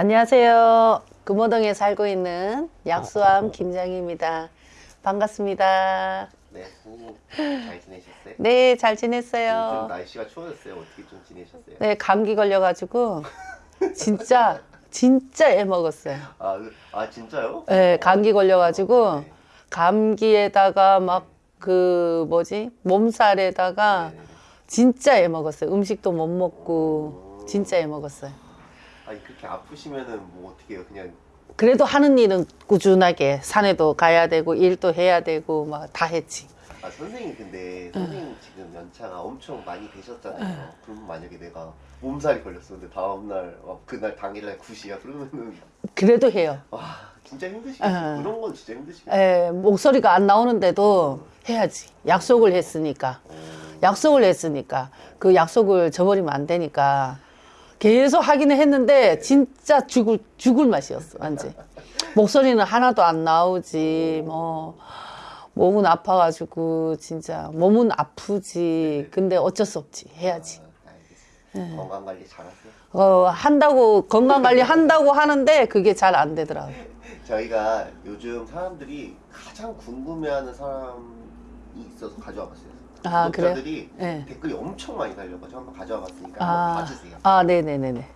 안녕하세요. 금호동에 살고 있는 약수암 김장입니다. 반갑습니다. 네, 선생님 잘 지내셨어요? 네, 잘 요즘 지냈어요. 날씨가 추워졌어요. 어떻게 좀 지내셨어요? 네, 감기 걸려가지고 진짜 진짜 애 먹었어요. 아, 그- 아 진짜요? 네, 감기 걸려가지고 네. 감기에다가 막 그 뭐지 몸살에다가 네. 진짜 애 먹었어요. 음식도 못 먹고 진짜 애 먹었어요. 아니 그렇게 아프시면은 뭐 어떻게 해요? 그냥 그래도 하는 일은 꾸준하게 산에도 가야 되고 일도 해야 되고 막 다 했지. 아 선생님 근데 선생님 지금 연차가 엄청 많이 되셨잖아요. 그러면 만약에 내가 몸살이 걸렸었는데 다음날 어, 그날 당일날 굿이야 그러면은 그래도 해요. 와 진짜 힘드시겠어요. 어. 그런 건 진짜 힘드시겠어요. 에, 목소리가 안 나오는데도 해야지. 약속을 했으니까. 어, 약속을 했으니까. 그 약속을 저버리면 안 되니까. 계속 하기는 했는데 진짜 죽을 죽을 맛이었어. 완전. 목소리는 하나도 안 나오지. 뭐 목은 아파가지고 진짜 몸은 아프지. 근데 어쩔 수 없지. 해야지. 아, 알겠습니다. 건강 관리 잘하세요. 어, 한다고 건강 관리 한다고 하는데 그게 잘 안 되더라고. 저희가 요즘 사람들이 가장 궁금해하는 사람이 있어서 가져와 봤어요. 아, 그래요? 구독자들이 네. 댓글이 엄청 많이 달려가지고 한번 가져와 봤으니까 아, 한번 봐주세요. 아, 네네네네.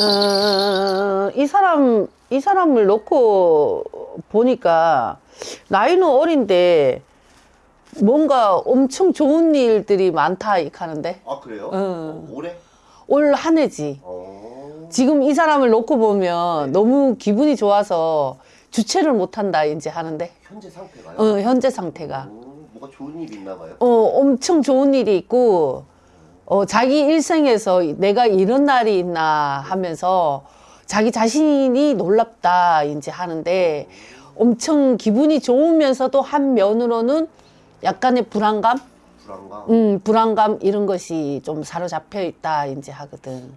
어, 이 사람, 이 사람을 놓고 보니까 나이는 어린데 뭔가 엄청 좋은 일들이 많다 이 하는데 아 그래요? 응. 어, 올해? 올 한 해지. 어. 지금 이 사람을 놓고 보면 너무 기분이 좋아서 주체를 못한다 이제 하는데 현재 상태가요? 어, 현재 상태가 어, 뭐가 좋은 일 있나 봐요. 어, 엄청 좋은 일이 있고 어, 자기 일생에서 내가 이런 날이 있나 하면서 자기 자신이 놀랍다 이제 하는데 엄청 기분이 좋으면서도 한 면으로는 약간의 불안감, 불안감. 음, 불안감 이런 것이 좀 사로잡혀 있다 이제 하거든.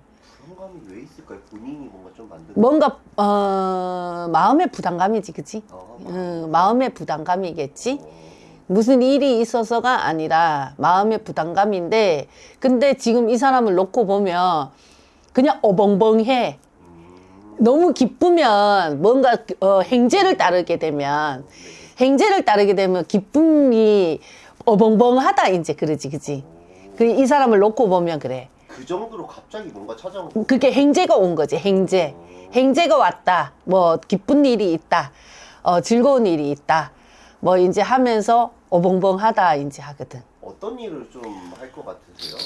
불안감이 왜 있을까요? 본인이 뭔가 좀 만든. 뭔가 어, 마음의 부담감이지, 그치? 어, 음, 마음의 부담감이겠지. 어. 무슨 일이 있어서가 아니라 마음의 부담감인데, 근데 지금 이 사람을 놓고 보면 그냥 어벙벙해. 음. 너무 기쁘면 뭔가 어, 행제를 따르게 되면 행제를 따르게 되면 기쁨이 어벙벙하다 이제 그러지, 그지? 그이 사람을 놓고 보면 그래. 그 정도로 갑자기 뭔가 찾아온 거. 그게 행제가 온 거지, 행제. 행제가 왔다. 뭐, 기쁜 일이 있다. 어, 즐거운 일이 있다. 뭐, 이제 하면서 어벙벙하다, 이제 하거든. 어떤 일을 좀 할 것 같으세요?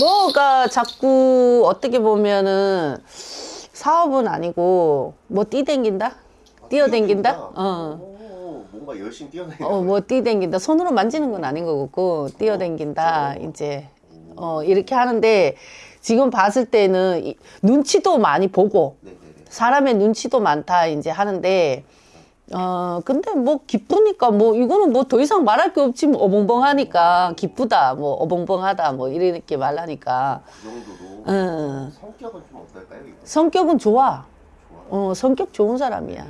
뭐가 자꾸 어떻게 보면은 사업은 아니고, 뭐, 뛰댕긴다? 뛰어댕긴다? 어. 오, 뭔가 열심히 뛰어다니는 어, 뭐, 뛰댕긴다. 손으로 만지는 건 아닌 거고, 뛰어댕긴다. 이제, 어, 이렇게 하는데, 지금 봤을 때는 이- 눈치도 많이 보고, 네네네. 사람의 눈치도 많다 이제 하는데 어 근데 뭐 기쁘니까 뭐 이거는 뭐 더 이상 말할 게 없지 뭐 어벙벙하니까 기쁘다 뭐 어벙벙하다 뭐 이렇게 말하니까 그 정도로 응. 성격은 좀 어떨까요? 이거? 성격은 좋아. 어 성격 좋은 사람이야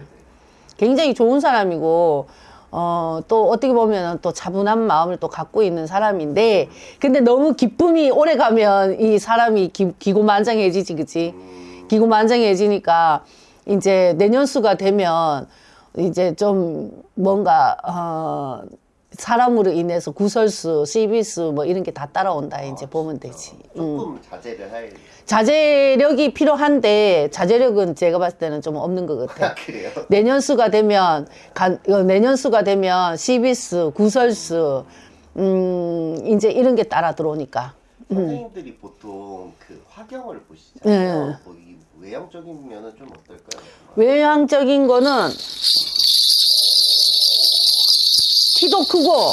굉장히 좋은 사람이고 어, 또 어떻게 보면 또 차분한 마음을 또 갖고 있는 사람인데, 근데 너무 기쁨이 오래 가면 이 사람이 기, 기고만장해지지, 그치? 음, 기고만장해지니까 이제 내년수가 되면 이제 좀 뭔가, 어, 사람으로 인해서 구설수, 시비수 뭐 이런 게 다 따라온다, 이제 보면 되지. 음. 조금 자제를 할. 자제력이 필요한데, 자제력은 제가 봤을 때는 좀 없는 것 같아. 아, 그래요? 내년수가 되면 간, 어, 내년수가 되면 시비수, 구설수, 음 이제 이런 게 따라 들어오니까. 선생님들이 보통 그 화경을 보시잖아요. 네. 뭐이 외형적인 면은 좀 어떨까요? 외향적인 거는 키도 크고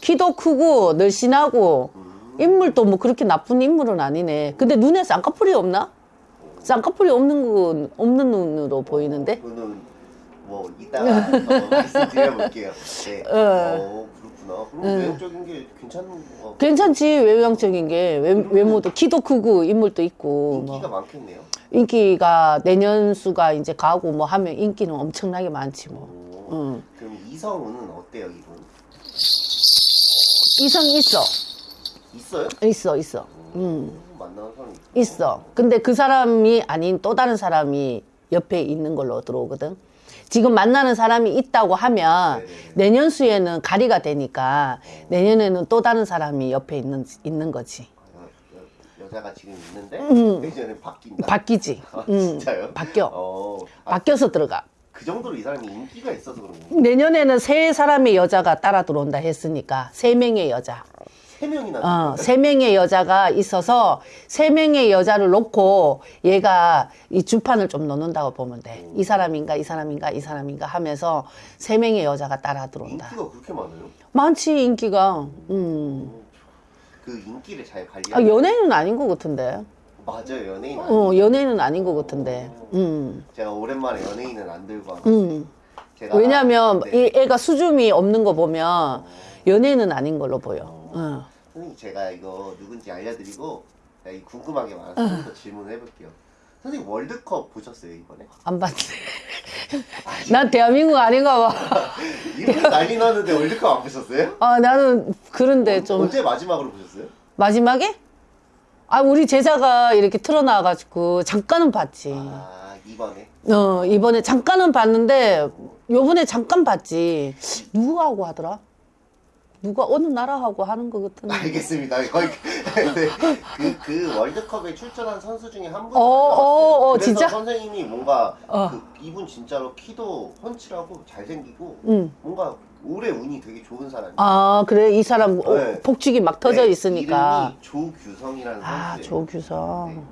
키도 크고 늘씬하고 인물도 뭐 그렇게 나쁜 인물은 아니네. 근데 눈에 쌍꺼풀이 없나? 쌍꺼풀이 없는 건 없는 눈으로 보이는데. 그거는 뭐 이따가 더 말씀드려볼게요. 네. 어, 그렇구나. 그럼 외형적인 게 괜찮은 거 괜찮지 외향적인 게 외, 외모도 키도 크고 인물도 있고 뭐. 인기가 많겠네요. 인기가 내년 수가 이제 가고 뭐 하면 인기는 엄청나게 많지 뭐. 오, 응. 그럼 이성은 어때요, 이분? 이성 있어, 있어요? 있어, 있어. 음, 만나는 사람이 있고. 있어. 근데 그 사람이 아닌 또 다른 사람이 옆에 있는 걸로 들어오거든. 지금 만나는 사람이 있다고 하면 네네네. 내년 수에는 가리가 되니까 내년에는 또 다른 사람이 옆에 있는 있는 거지. 여, 여자가 지금 있는데 음. 내년에 바뀐다. 바뀌지. 아, 음, 진짜요? 바뀌어. 어, 아, 바뀌어서 들어가. 그 정도로 이 사람이 인기가 있어서 그런 거예요. 내년에는 세 사람의 여자가 따라 들어온다 했으니까 세 명의 여자. 세 명이나. 어, 세 명의 여자가 있어서 세 명의 여자를 놓고 얘가 이 주판을 좀 놓는다고 보면 돼. 이 사람인가 이 사람인가 이 사람인가 하면서 세 명의 여자가 따라 들어온다. 인기가 그렇게 많아요? 많지 인기가. 음. 그 인기를 잘 관리. 아, 연예인은 아닌 것 같은데. 맞아요, 연예인. 어, 연예인은 아닌 것 같은데. 음. 제가 오랜만에 연예인은 안 들고 왔어요. 음. 제가 왜냐면 네. 이 애가 수줍이 없는 거 보면 연예인은 아닌 걸로 보여. 어. 선생님 제가 이거 누군지 알려드리고 제가 이 궁금한 게 많아서 좀더 질문을 해볼게요. 선생님 월드컵 보셨어요 이번에? 안 봤네. 난 대한민국 아닌가 봐. 이분 난리 나는데 월드컵 안 보셨어요? 아, 나는 그런데 좀 언제 마지막으로 보셨어요? 마지막에? 아, 우리 제자가 이렇게 틀어놔가지고 잠깐은 봤지. 아 이번에 어, 이번에 잠깐은 봤는데 요번에 잠깐 봤지. 누구하고 하더라? 누가 어느 나라하고 하는 것 같은데. 알겠습니다. 거의 그, 그, 그 월드컵에 출전한 선수 중에 한 분. 어, 어, 어, 그래서 진짜? 선생님이 뭔가 어. 그, 이분 진짜로 키도 펀치라고 잘생기고 응. 뭔가 올해 운이 되게 좋은 사람이에요. 아, 그래. 이 사람 어, 네. 폭죽이 막 터져 네, 있으니까. 이름이 조규성이라는 아, 선수예요. 조규성. 네.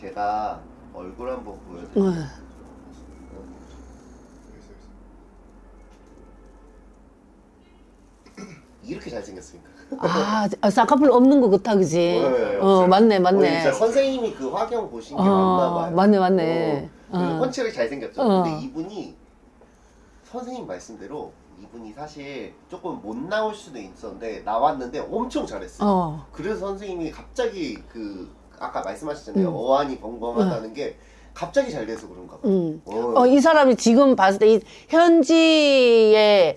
제가 얼굴 한번 보여드릴게요. 이렇게 잘생겼습니까? 아, 아, 쌍꺼풀 없는 것 같아, 그지? 네, 어, 맞네, 맞네. 진짜 선생님이 그 화경 보신 게 어, 맞나 봐요. 맞네, 맞네. 어, 그래서 어. 잘생겼죠. 어. 근데 이분이 선생님 말씀대로 이분이 사실 조금 못 나올 수도 있었는데 나왔는데 엄청 잘했어요. 어. 그래서 선생님이 갑자기 그 아까 말씀하셨잖아요. 음. 어안이 벙벙하다는 게 갑자기 잘 돼서 그런가 봐요. 음. 어. 어, 이 사람이 지금 봤을 때이 현지의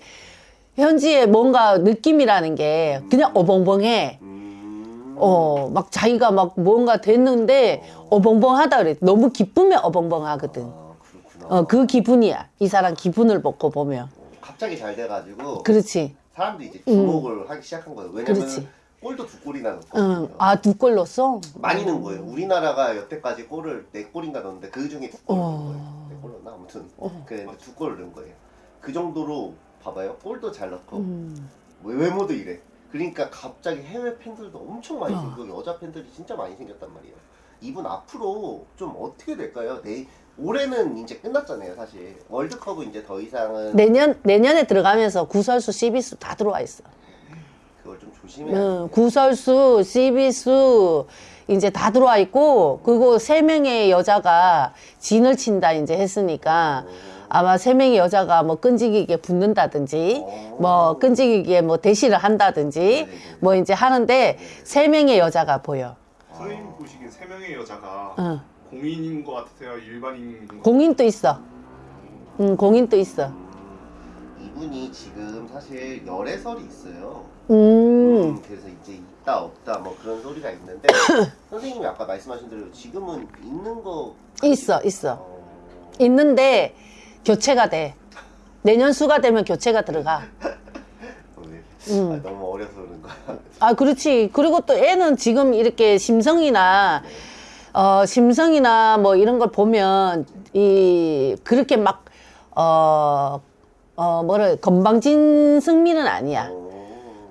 현지의 뭔가 느낌이라는 게 그냥 어벙벙해. 음. 어, 막 자기가 막 뭔가 됐는데 어벙벙하다 그래. 너무 기쁨에 어벙벙하거든. 아, 그렇구나. 어, 그 기분이야. 이 사람 기분을 먹고 보면. 갑자기 잘 돼가지고 그렇지. 사람들이 이제 주목을 하기 시작한 거예요. 왜냐면 그렇지. 골도 두 골이나. 응. 아, 두 골 넣었어? 많이 넣은 거예요. 우리나라가 여태까지 골을 네 골인가 넣었는데 그 중에 두 골을 넣은 거예요. 네 골 넣나 아무튼 그두 골을 넣은 거예요. 그 정도로 봐봐요. 골도 잘 넣고 음. 외모도 이래. 그러니까 갑자기 해외 팬들도 엄청 많이 어. 생기고 여자 팬들이 진짜 많이 생겼단 말이에요. 이분 앞으로 좀 어떻게 될까요? 내 올해는 이제 끝났잖아요, 사실. 월드컵은 이제 더 이상은 내년, 내년에 들어가면서 구설수, 시비수 다 들어와 있어. 그걸 좀 조심해야 응, 돼. 구설수, 시비수 이제 다 들어와 있고 그리고 세 명의 여자가 진을 친다 이제 했으니까 아마 세 명의 여자가 뭐 끈질기게 붙는다든지 뭐 끈질기게 뭐 대시를 한다든지 뭐 이제 하는데 세 명의 여자가 보여. 선생님 보시기엔 세 명의 여자가 응. 공인인 것 같으세요? 일반인인 것 공인도 있어. 응, 공인도 있어. 이분이 지금 사실 열애설이 있어요. 음, 그래서 이제 있다 없다 뭐 그런 소리가 있는데 선생님이 아까 말씀하신 대로 지금은 있는 거 있어, 있어. 어, 있는데 교체가 돼. 내년 수가 되면 교체가 들어가. 왜? 음. 아, 너무 어려서 그런 거야. 아, 그렇지. 그리고 또 애는 지금 이렇게 심성이나, 어, 심성이나 뭐 이런 걸 보면, 이, 그렇게 막, 어, 어, 뭐라, 건방진 승리는 아니야. 어,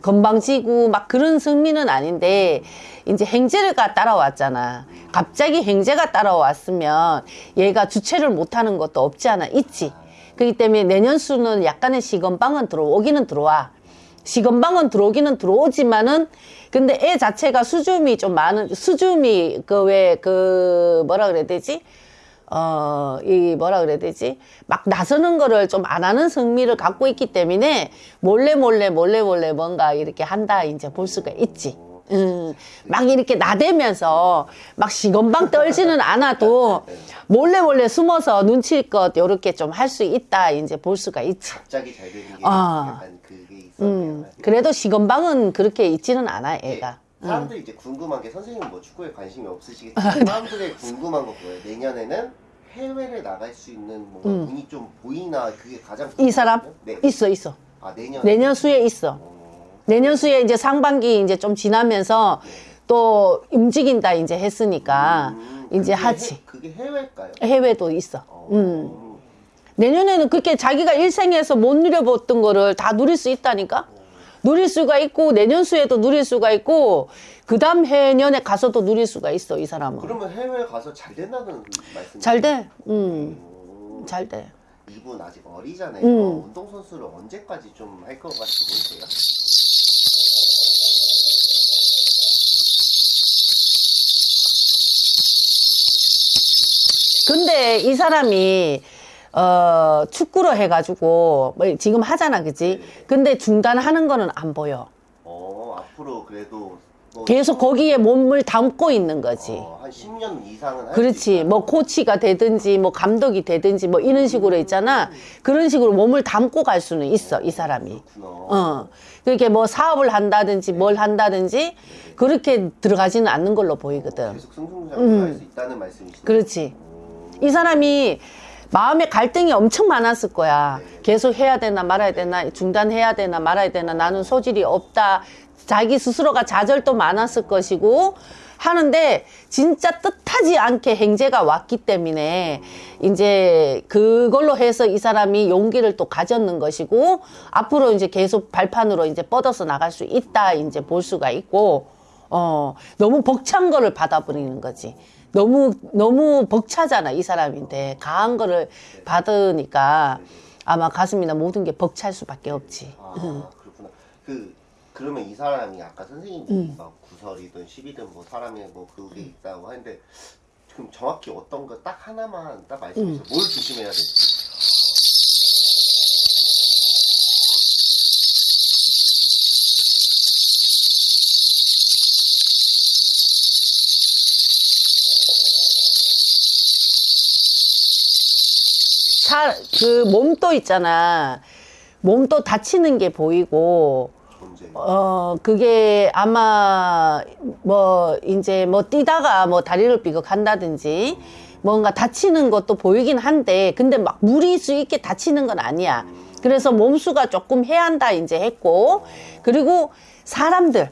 건방지고 막 그런 승리는 아닌데, 이제 행제가 따라왔잖아. 갑자기 행제가 따라왔으면 얘가 주체를 못하는 것도 없지 않아 있지. 그렇기 때문에 내년 수는 약간의 시건방은 들어오기는 들어와. 시건방은 들어오기는 들어오지만은 근데 애 자체가 수줍이 좀 많은 수줍이 그 왜그 뭐라 그래야 되지? 어, 이 뭐라 그래야 되지? 막 나서는 거를 좀 안 하는 성미를 갖고 있기 때문에 몰래 몰래 몰래 몰래 뭔가 이렇게 한다 이제 볼 수가 있지. 음, 막 이렇게 나대면서 막 시건방 떨지는 않아도 몰래 몰래 숨어서 눈치껏 요렇게 좀 할 수 있다 이제 볼 수가 있지. 갑자기 잘 되는 게 아. 약간 그게 있었네요. 음, 그래도 시건방은 그렇게 있지는 않아 예, 애가. 사람들이 이제 궁금한 게 선생님 뭐 축구에 관심이 없으시겠지만 사람들이 궁금한 거 뭐예요? 내년에는 해외를 나갈 수 있는 뭔가 음. 운이 좀 보이나 그게 가장 이 사람. 네. 있어 있어. 아 내년 내년 수에 있어. 어, 내년 수에 이제 상반기 이제 좀 지나면서 또 움직인다 이제 했으니까 음, 이제 하지. 해, 그게 해외일까요? 해외도 있어. 어, 음. 내년에는 그렇게 자기가 일생에서 못 누려봤던 거를 다 누릴 수 있다니까? 누릴 수가 있고, 내년 수에도 누릴 수가 있고, 그 다음 해년에 가서도 누릴 수가 있어, 이 사람은. 그러면 해외 가서 잘 된다는 말씀? 잘 돼. 음, 잘 돼. 이분 아직 어리잖아요. 음. 운동 선수를 언제까지 좀 할 것 같이 보이세요? 근데 이 사람이, 어, 축구로 해가지고, 뭐 지금 하잖아, 그지? 근데 중단하는 거는 안 보여. 어 앞으로 그래도 뭐, 계속 거기에 몸을 담고 있는 거지. 어, 한 10년 이상은 그렇지. 뭐 코치가 되든지 뭐 감독이 되든지 뭐 이런 식으로 있잖아. 그런 식으로 몸을 담고 갈 수는 있어, 이 사람이. 그렇구나. 어. 그렇게 뭐 사업을 한다든지 뭘 한다든지 그렇게 들어가지는 않는 걸로 보이거든. 계속 승승장구 할수 있다는 말씀이시죠? 음. 그렇지. 이 사람이 마음에 갈등이 엄청 많았을 거야. 계속 해야 되나 말아야 되나, 중단해야 되나 말아야 되나, 나는 소질이 없다. 자기 스스로가 좌절도 많았을 것이고, 하는데, 진짜 뜻하지 않게 행제가 왔기 때문에, 이제 그걸로 해서 이 사람이 용기를 또 가졌는 것이고, 앞으로 이제 계속 발판으로 이제 뻗어서 나갈 수 있다, 이제 볼 수가 있고, 어, 너무 벅찬 거를 받아버리는 거지. 너무, 너무 벅차잖아, 이 사람인데. 강한 거를 받으니까 아마 가슴이나 모든 게 벅찰 수밖에 없지. 아 그렇구나. 그 그러면 이 사람이 아까 선생님이 음. 막 구설이든 시비든 뭐 사람이 뭐 그게 있다고 하는데 지금 정확히 어떤 거 딱 하나만 딱 말씀해 음. 주세요. 뭘 조심해야 될지. 사, 그 몸도 있잖아. 몸도 다치는 게 보이고. 어, 그게 아마 뭐 이제 뭐 뛰다가 뭐 다리를 삐걱한다든지 뭔가 다치는 것도 보이긴 한데 근데 막 무리수 있게 다치는 건 아니야. 그래서 몸수가 조금 해한다 이제 했고 그리고 사람들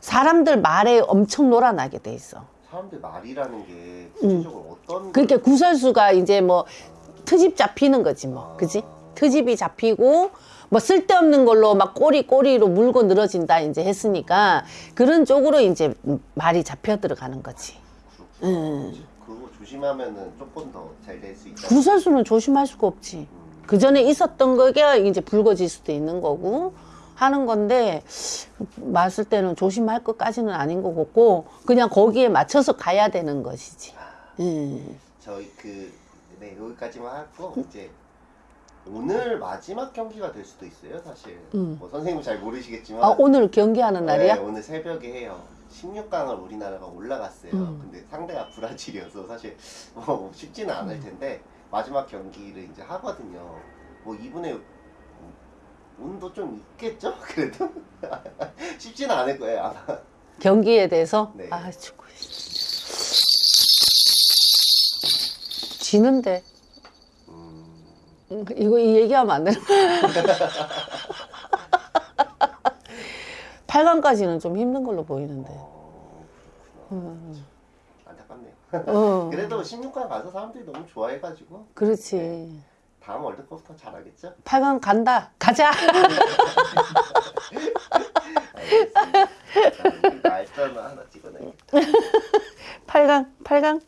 사람들 말에 엄청 놀아나게 돼 있어. 사람들 말이라는 게 구체적으로 어떤 음. 그러니까 구설수가 이제 뭐 트집 잡히는 거지 뭐, 그지? 트집이 잡히고 뭐 쓸데없는 걸로 막 꼬리 꼬리로 물고 늘어진다 이제 했으니까 그런 쪽으로 이제 말이 잡혀 들어가는 거지. 그렇구나. 그거 조심하면은 조금 더 잘 될 수 있다. 구설수는 조심할 수가 없지. 그 전에 있었던 거가 이제 불거질 수도 있는 거고 하는 건데 봤을 때는 조심할 것까지는 아닌 것 같고 그냥 거기에 맞춰서 가야 되는 것이지. 음. 저희 그 네, 여기까지만 하고 이제 오늘 마지막 경기가 될 수도 있어요, 사실. 뭐 선생님은 잘 모르시겠지만 아 오늘 경기하는 날이야? 네, 오늘 새벽에 해요. 16강을 우리나라가 올라갔어요. 음. 근데 상대가 브라질이어서 사실 뭐 쉽지는 않을 텐데 마지막 경기를 이제 하거든요. 뭐 이분의 운도 좀 있겠죠? 그래도 쉽지는 않을 거예요 아마 경기에 대해서 네. 아 축구 지는데 이거 이 얘기하면 안 되는 거야. 8강까지는 좀 힘든 걸로 보이는데. 어, 음. 안타깝네요 어, 그래도 16강 가서 사람들이 너무 좋아해가지고 그렇지. 다음 월드컵부터 잘하겠죠? 8강 간다. 가자. 알겠습니다 자, 말전 하나 찍어내겠다 8강, 8강.